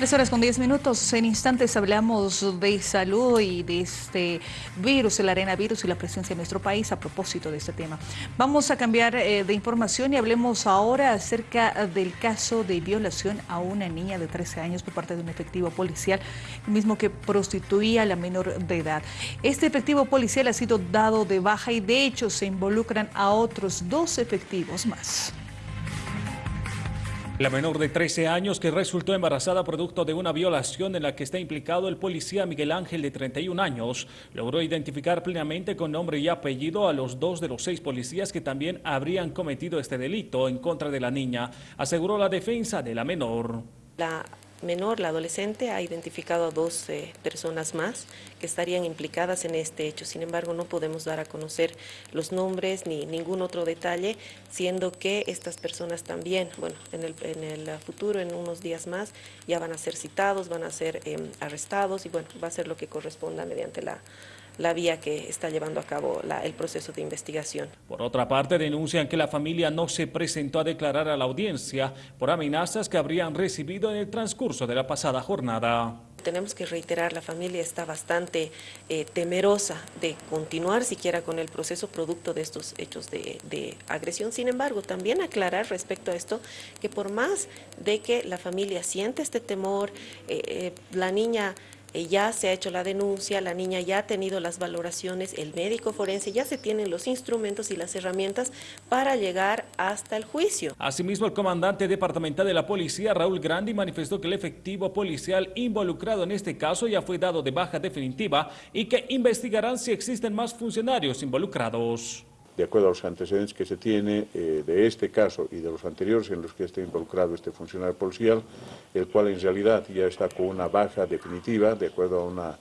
Tres horas con diez minutos. En instantes hablamos de salud y de este virus, el arenavirus y la presencia en nuestro país a propósito de este tema. Vamos a cambiar eh, de información y hablemos ahora acerca del caso de violación a una niña de 13 años por parte de un efectivo policial, mismo que prostituía a la menor de edad. Este efectivo policial ha sido dado de baja y de hecho se involucran a otros dos efectivos más. La menor de 13 años que resultó embarazada producto de una violación en la que está implicado el policía Miguel Ángel de 31 años, logró identificar plenamente con nombre y apellido a los dos de los seis policías que también habrían cometido este delito en contra de la niña, aseguró la defensa de la menor. Menor, la adolescente, ha identificado a dos personas más que estarían implicadas en este hecho. Sin embargo, no podemos dar a conocer los nombres ni ningún otro detalle, siendo que estas personas también, bueno, en el, en el futuro, en unos días más, ya van a ser citados, van a ser em, arrestados y bueno, va a ser lo que corresponda mediante la la vía que está llevando a cabo el proceso de investigación. Por otra parte, denuncian que la familia no se presentó a declarar a la audiencia por amenazas que habrían recibido en el transcurso de la pasada jornada. Tenemos que reiterar, la familia está bastante eh, temerosa de continuar siquiera con el proceso producto de estos hechos de, agresión. Sin embargo, también aclarar respecto a esto que por más de que la familia siente este temor, eh, eh, la niña ya se ha hecho la denuncia, la niña ya ha tenido las valoraciones, el médico forense, ya se tienen los instrumentos y las herramientas para llegar hasta el juicio. Asimismo, el comandante departamental de la policía, Raúl Grandi, manifestó que el efectivo policial involucrado en este caso ya fue dado de baja definitiva y que investigarán si existen más funcionarios involucrados de acuerdo a los antecedentes que se tiene eh, de este caso y de los anteriores en los que está involucrado este funcionario policial, el cual en realidad ya está con una baja definitiva, de acuerdo a una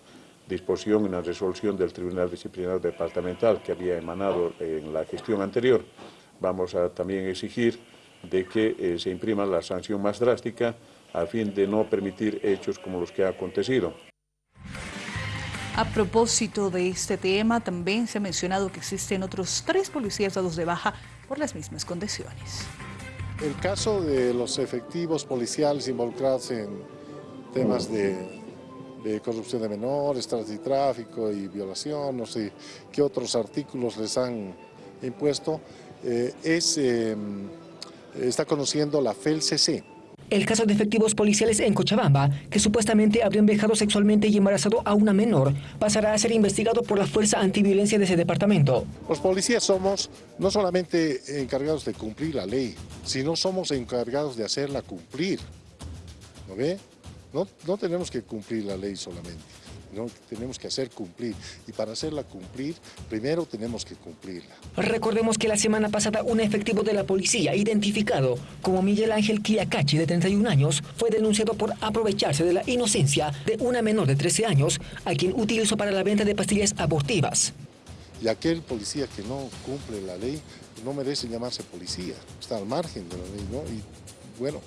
disposición, una resolución del Tribunal Disciplinario Departamental que había emanado en la gestión anterior. Vamos a también exigir de que eh, se imprima la sanción más drástica a fin de no permitir hechos como los que ha acontecido. A propósito de este tema, también se ha mencionado que existen otros tres policías dados de baja por las mismas condiciones. El caso de los efectivos policiales involucrados en temas de, corrupción de menores, tráfico y violación, no sé qué otros artículos les han impuesto, eh, es, eh, está conociendo la FELCC, el caso de efectivos policiales en Cochabamba, que supuestamente habrían viajado sexualmente y embarazado a una menor, pasará a ser investigado por la Fuerza Antiviolencia de ese departamento. Los policías somos no solamente encargados de cumplir la ley, sino somos encargados de hacerla cumplir. ¿No ve? No, no tenemos que cumplir la ley solamente ¿no? tenemos que hacer cumplir. Y para hacerla cumplir, primero tenemos que cumplirla. Recordemos que la semana pasada un efectivo de la policía, identificado como Miguel Ángel Quiacachi, de 31 años, fue denunciado por aprovecharse de la inocencia de una menor de 13 años, a quien utilizó para la venta de pastillas abortivas. Y aquel policía que no cumple la ley no merece llamarse policía, está al margen de la ley, ¿no? Y bueno,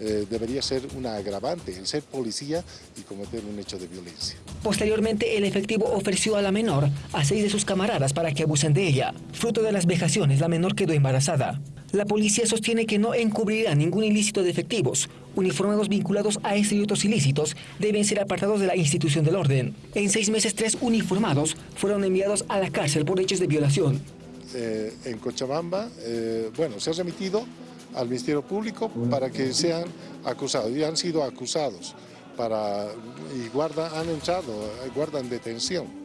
eh, debería ser una agravante el ser policía y cometer un hecho de violencia. Posteriormente, el efectivo ofreció a la menor a seis de sus camaradas para que abusen de ella. Fruto de las vejaciones, la menor quedó embarazada. La policía sostiene que no encubrirá ningún ilícito de efectivos. Uniformados vinculados a este y otros ilícitos deben ser apartados de la institución del orden. En seis meses, tres uniformados fueron enviados a la cárcel por hechos de violación. Eh, en Cochabamba, eh, bueno, se ha remitido al Ministerio Público para que sean acusados. Y han sido acusados para, y guarda, han entrado, guardan detención.